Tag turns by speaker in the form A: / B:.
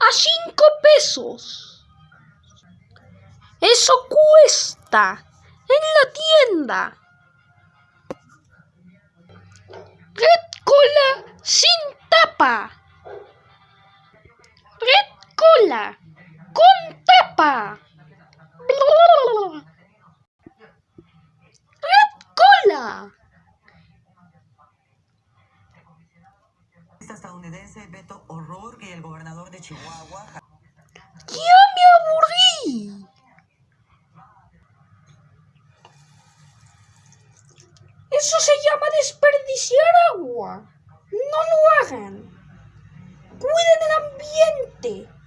A: A cinco pesos. Eso cuesta en la tienda. Red Cola sin tapa. Red Cola con tapa. Red Cola.
B: Estadounidense Beto O'Rourke y el gobernador de Chihuahua.
A: ¡Ya me aburrí! Eso se llama desperdiciar agua. No lo hagan. Cuiden el ambiente.